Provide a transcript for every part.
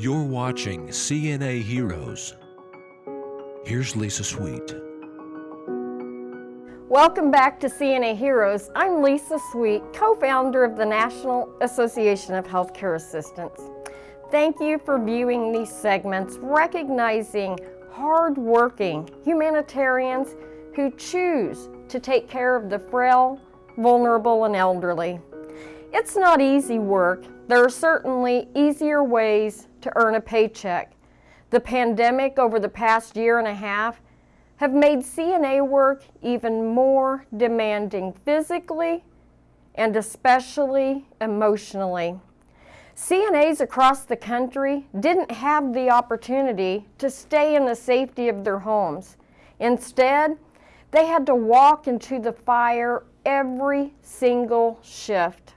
You're watching CNA Heroes. Here's Lisa Sweet. Welcome back to CNA Heroes. I'm Lisa Sweet, co-founder of the National Association of Healthcare Assistants. Thank you for viewing these segments, recognizing hard-working humanitarians who choose to take care of the frail, vulnerable, and elderly. It's not easy work. There are certainly easier ways to earn a paycheck. The pandemic over the past year and a half have made CNA work even more demanding physically and especially emotionally. CNAs across the country didn't have the opportunity to stay in the safety of their homes. Instead, they had to walk into the fire every single shift.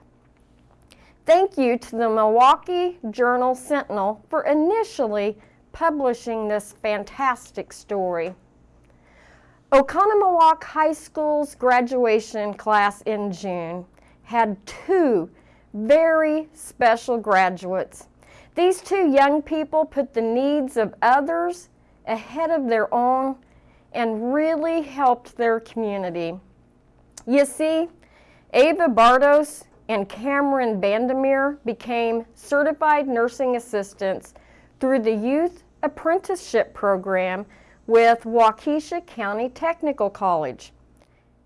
Thank you to the Milwaukee Journal Sentinel for initially publishing this fantastic story. Oconomowoc High School's graduation class in June had two very special graduates. These two young people put the needs of others ahead of their own and really helped their community. You see, Ava Bardos and Cameron Bandemir became certified nursing assistants through the Youth Apprenticeship Program with Waukesha County Technical College.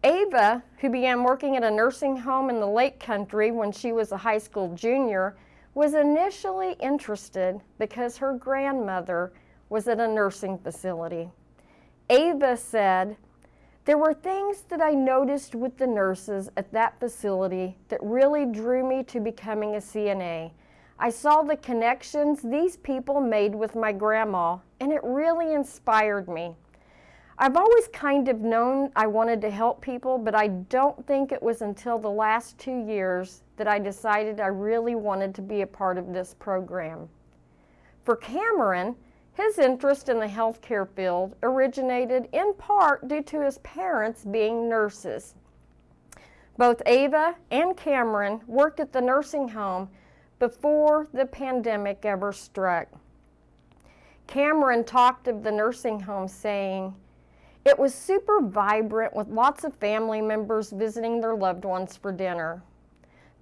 Ava, who began working at a nursing home in the Lake Country when she was a high school junior, was initially interested because her grandmother was at a nursing facility. Ava said, there were things that I noticed with the nurses at that facility that really drew me to becoming a CNA. I saw the connections these people made with my grandma, and it really inspired me. I've always kind of known I wanted to help people, but I don't think it was until the last two years that I decided I really wanted to be a part of this program. For Cameron, his interest in the healthcare field originated in part due to his parents being nurses. Both Ava and Cameron worked at the nursing home before the pandemic ever struck. Cameron talked of the nursing home saying, it was super vibrant with lots of family members visiting their loved ones for dinner.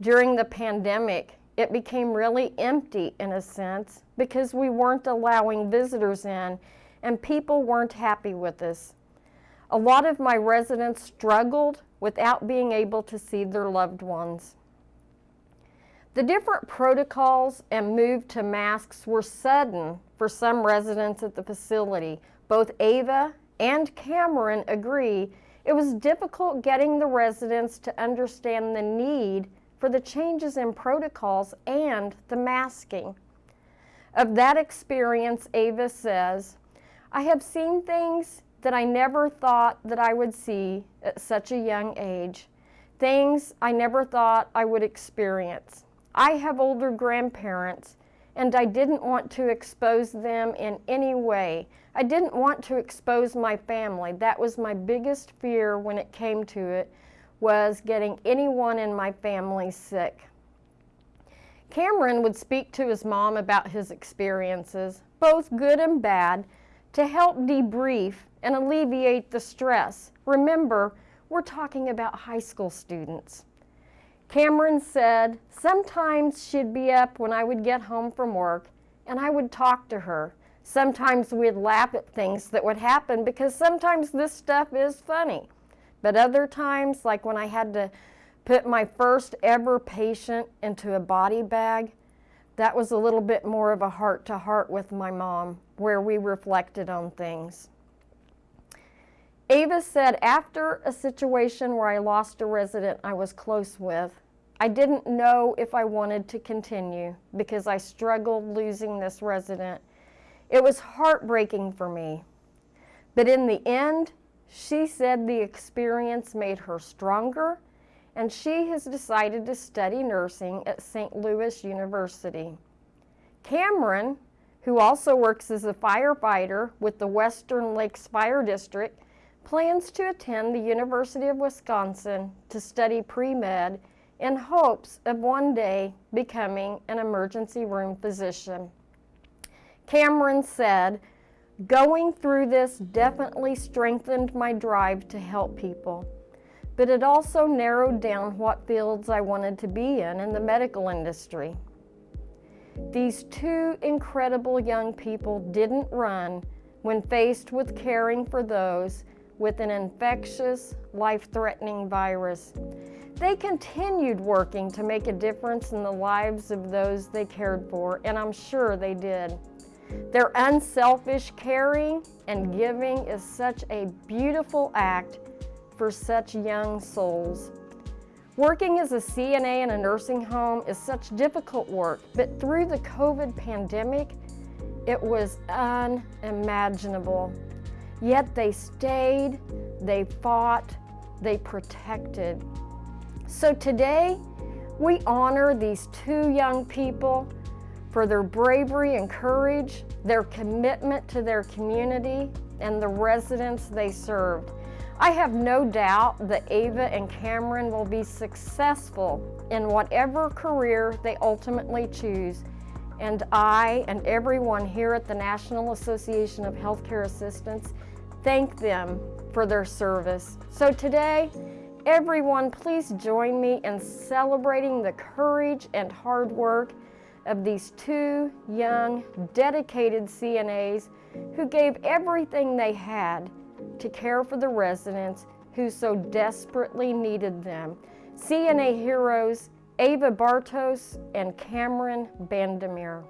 During the pandemic, it became really empty in a sense because we weren't allowing visitors in and people weren't happy with us. A lot of my residents struggled without being able to see their loved ones. The different protocols and move to masks were sudden for some residents at the facility. Both Ava and Cameron agree it was difficult getting the residents to understand the need for the changes in protocols and the masking. Of that experience, Ava says, I have seen things that I never thought that I would see at such a young age, things I never thought I would experience. I have older grandparents and I didn't want to expose them in any way. I didn't want to expose my family. That was my biggest fear when it came to it was getting anyone in my family sick. Cameron would speak to his mom about his experiences, both good and bad, to help debrief and alleviate the stress. Remember, we're talking about high school students. Cameron said, sometimes she'd be up when I would get home from work and I would talk to her. Sometimes we'd laugh at things that would happen because sometimes this stuff is funny. But other times, like when I had to put my first ever patient into a body bag, that was a little bit more of a heart-to-heart with my mom, where we reflected on things. Ava said after a situation where I lost a resident I was close with, I didn't know if I wanted to continue because I struggled losing this resident. It was heartbreaking for me. But in the end, she said the experience made her stronger and she has decided to study nursing at St. Louis University. Cameron, who also works as a firefighter with the Western Lakes Fire District, plans to attend the University of Wisconsin to study pre-med in hopes of one day becoming an emergency room physician. Cameron said, Going through this definitely strengthened my drive to help people, but it also narrowed down what fields I wanted to be in in the medical industry. These two incredible young people didn't run when faced with caring for those with an infectious, life-threatening virus. They continued working to make a difference in the lives of those they cared for, and I'm sure they did. Their unselfish caring and giving is such a beautiful act for such young souls. Working as a CNA in a nursing home is such difficult work, but through the COVID pandemic, it was unimaginable. Yet they stayed, they fought, they protected. So today, we honor these two young people for their bravery and courage, their commitment to their community, and the residents they served. I have no doubt that Ava and Cameron will be successful in whatever career they ultimately choose. And I and everyone here at the National Association of Healthcare Assistants thank them for their service. So today, everyone please join me in celebrating the courage and hard work of these two young, dedicated CNAs who gave everything they had to care for the residents who so desperately needed them. CNA heroes Ava Bartos and Cameron Bandemir.